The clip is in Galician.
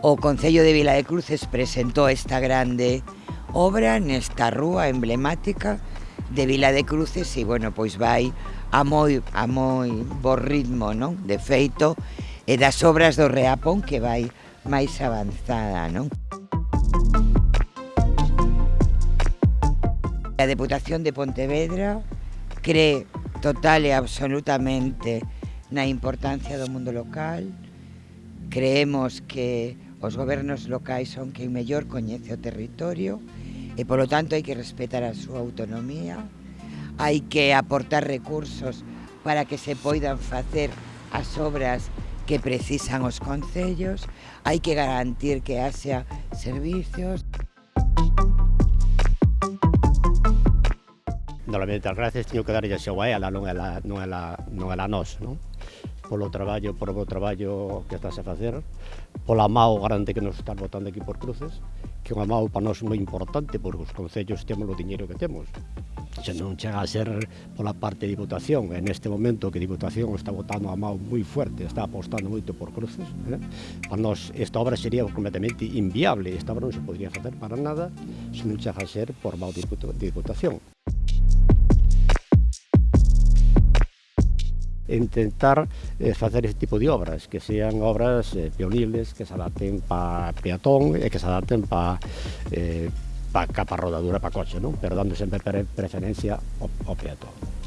O Concello de Vila de Cruces presentou esta grande obra nesta rúa emblemática de Vila de Cruces e, bueno, pois vai a moi, a moi bo ritmo, non? De feito, e das obras do Reapón que vai máis avanzada, non? A Deputación de Pontevedra cree total e absolutamente na importancia do mundo local. Creemos que Os gobernos locais son quen mellor coñece o territorio e, polo tanto, hai que respetar a súa autonomía, hai que aportar recursos para que se poidan facer as obras que precisan os concellos, hai que garantir que haxa servicios. Normalmente as gracias teño que darlle a xeoa ela, non ela, non ela, non ela nós, non? polo traballo, por o traballo que estás a facer, pola mao grande que nos estás votando aquí por Cruces, que unha mao para nós moi importante, porque os concellos temos o diñeiro que temos. Se non chega a ser pola parte de Diputación, en este momento que Diputación está votando a mao moi fuerte, está apostando moito por Cruces, eh? para nós esta obra sería completamente inviable, esta obra non se podría facer para nada se non chega a ser por mao de Diputación. intentar eh, facer este tipo de obras, que sean obras eh, peoniles, que se adapten para peatón e que se adapten para eh, pa capa rodadura para coche, non? pero dando sempre preferencia ao, ao peatón.